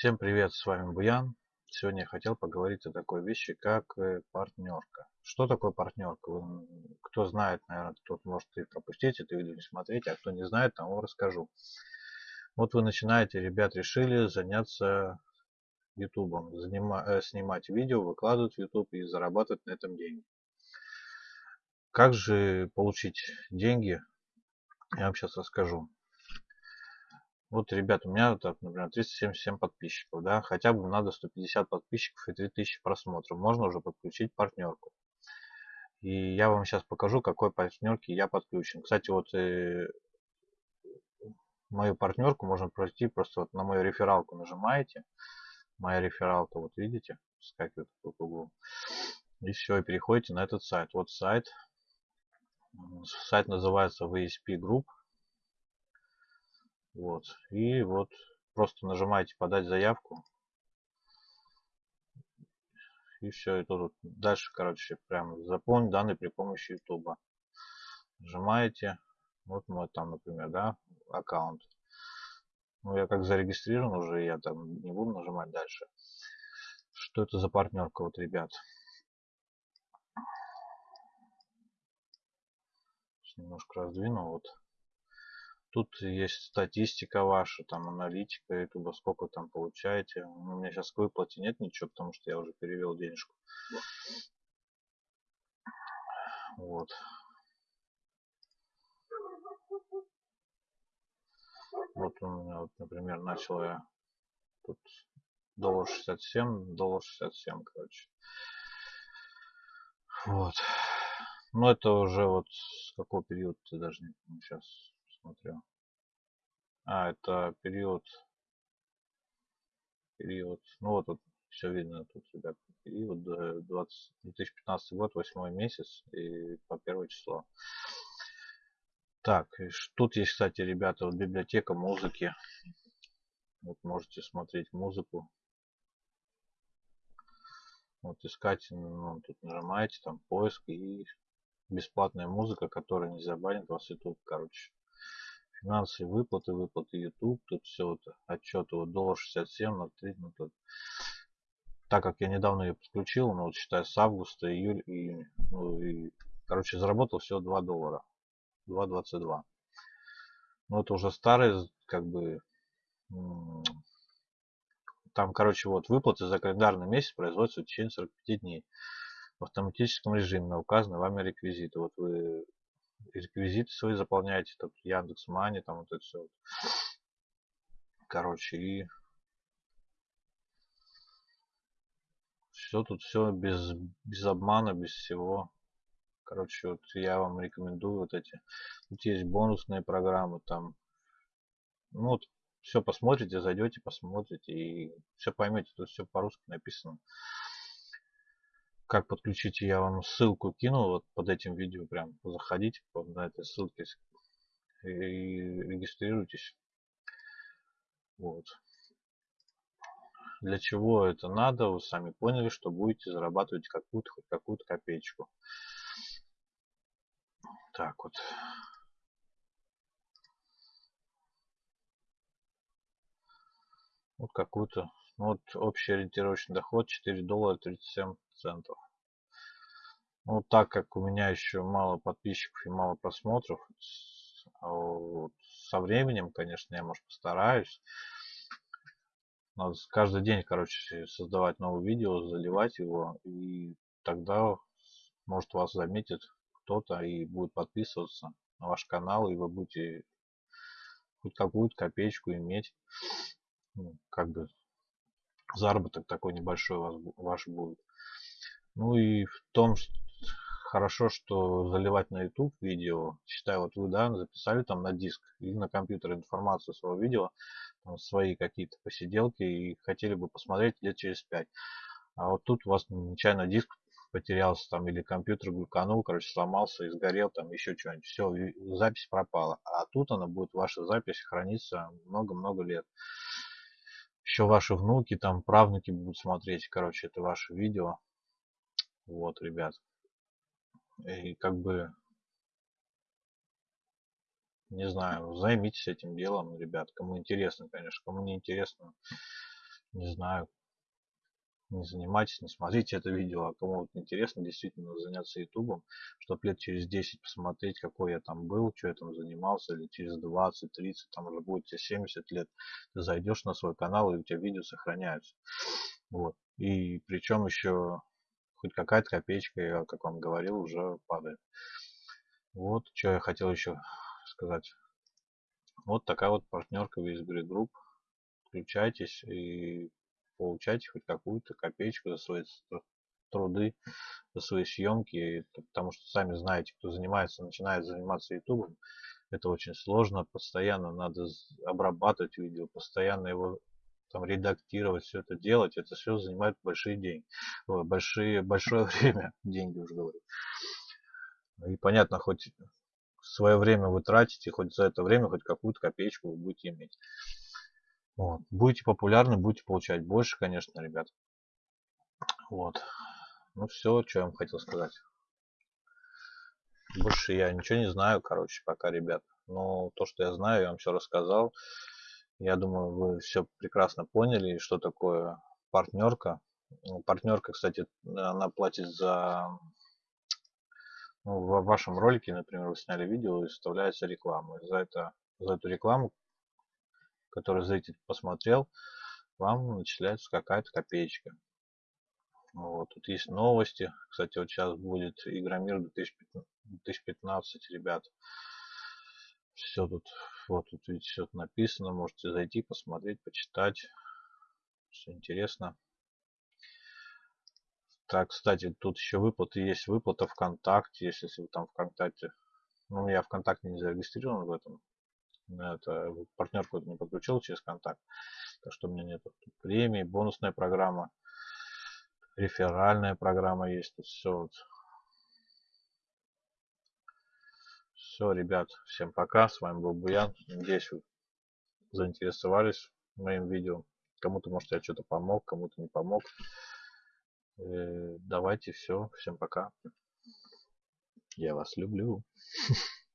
Всем привет, с вами Буян. Сегодня я хотел поговорить о такой вещи, как э, партнерка. Что такое партнерка? Кто знает, наверное, тот может и пропустить это видео, не смотреть, а кто не знает, тому расскажу. Вот вы начинаете, ребят, решили заняться ютубом, э, снимать видео, выкладывать в YouTube и зарабатывать на этом деньги. Как же получить деньги? Я вам сейчас расскажу. Вот, ребят, у меня, так, например, 377 подписчиков, да, хотя бы надо 150 подписчиков и 3000 просмотров. Можно уже подключить партнерку. И я вам сейчас покажу, какой партнерки я подключен. Кстати, вот э, мою партнерку можно пройти, просто вот на мою рефералку нажимаете. Моя рефералка, вот видите, скакивает в углу. И все, и переходите на этот сайт. Вот сайт. Сайт называется VSP Group. Вот. И вот просто нажимаете подать заявку. И все, и тут дальше, короче, прям заполнить данные при помощи YouTube. Нажимаете. Вот мой там, например, да, аккаунт. Ну, я как зарегистрирован уже, я там не буду нажимать дальше. Что это за партнерка, вот, ребят? Немножко раздвину, вот. Тут есть статистика ваша, там аналитика ютуба, сколько там получаете. У меня сейчас к выплате нет ничего, потому что я уже перевел денежку. Вот. Вот у меня, вот, например, начал я тут доллар 67, доллар 67, короче. Вот. Но это уже вот с какого периода ты даже не сейчас смотрю. А, это период, период, ну вот тут все видно тут, ребят, период 20, 2015 год, 8 месяц и по первое число. Так, тут есть, кстати, ребята, вот библиотека музыки. Вот можете смотреть музыку. Вот искать, ну, тут нажимаете, там поиск и бесплатная музыка, которая не забанит вас YouTube, короче финансовые выплаты, выплаты YouTube, тут все вот отчеты, вот доллар 67 на 3, ну тут. Так как я недавно ее подключил, ну вот считай с августа, июль, июнь, ну и, короче, заработал всего 2 доллара, 2.22. Ну это уже старый, как бы, там, короче, вот выплаты за календарный месяц производятся в течение 45 дней в автоматическом режиме на указанные вами реквизиты. Вот вы реквизиты свои заполняете, тут Яндекс Мани, там вот это все. Короче, и все тут все без, без обмана, без всего. Короче, вот я вам рекомендую вот эти. Тут есть бонусные программы, там. Ну вот, все посмотрите, зайдете, посмотрите и все поймете. Тут все по-русски написано как подключить, я вам ссылку кину вот под этим видео. Прям заходите на этой ссылке и регистрируйтесь. Вот. Для чего это надо, вы сами поняли, что будете зарабатывать какую-то хоть какую-то копеечку. Так вот. Вот какую-то, ну вот общий ориентировочный доход 4 доллара 37 центов. Ну, так как у меня еще мало подписчиков и мало просмотров, а вот со временем, конечно, я, может, постараюсь. Надо каждый день, короче, создавать новое видео, заливать его, и тогда, может, вас заметит кто-то и будет подписываться на ваш канал, и вы будете хоть какую-то копеечку иметь. Ну, как бы заработок такой небольшой ваш будет. Ну и в том, что хорошо, что заливать на YouTube видео. Считаю, вот вы, да, записали там на диск или на компьютер информацию своего видео, там, свои какие-то посиделки и хотели бы посмотреть лет через пять. А вот тут у вас нечаянно диск потерялся там или компьютер глюканул, короче, сломался и сгорел там еще что-нибудь. Все, запись пропала. А тут она будет, ваша запись храниться много-много лет. Еще ваши внуки, там правнуки будут смотреть, короче, это ваше видео. Вот, ребят. И как бы, не знаю, займитесь этим делом, ребят. Кому интересно, конечно. Кому не интересно, не знаю, не занимайтесь, не смотрите это видео, а кому вот интересно действительно заняться ютубом, чтобы лет через 10 посмотреть, какой я там был, что я там занимался, или через 20, 30, там уже будет тебе 70 лет, ты зайдешь на свой канал, и у тебя видео сохраняются. Вот. И причем еще хоть какая-то копеечка, как вам говорил, уже падает. Вот, что я хотел еще сказать. Вот такая вот партнерка в Визбери Групп. Включайтесь и получайте хоть какую-то копеечку за свои труды, за свои съемки, потому что сами знаете, кто занимается, начинает заниматься ютубом, это очень сложно, постоянно надо обрабатывать видео, постоянно его там редактировать, все это делать, это все занимает большие деньги, большие, большое время, деньги уже говорю. И понятно, хоть свое время вы тратите, хоть за это время хоть какую-то копеечку вы будете иметь. Вот. Будете популярны, будете получать больше, конечно, ребят. Вот. Ну все, что я вам хотел сказать. Больше я ничего не знаю, короче, пока, ребят. Но то, что я знаю, я вам все рассказал. Я думаю, вы все прекрасно поняли, что такое партнерка. Ну, партнерка, кстати, она платит за... Ну, в вашем ролике, например, вы сняли видео и вставляется реклама. за, это, за эту рекламу, которую зритель посмотрел, вам начисляется какая-то копеечка. Вот, тут есть новости. Кстати, вот сейчас будет Игромир 2015, ребят все тут, вот тут видите, все написано, можете зайти, посмотреть, почитать, все интересно. Так, кстати, тут еще выплаты есть, выплата ВКонтакте, если вы там ВКонтакте, ну, я ВКонтакте не зарегистрирован в этом, это партнерку не подключил через контакт, так что у меня нет тут премии, бонусная программа, реферальная программа есть, тут все вот Все, ребят, всем пока. С вами был Буян. Надеюсь, вы заинтересовались моим видео. Кому-то, может, я что-то помог, кому-то не помог. Э, давайте все. Всем пока. Я вас люблю.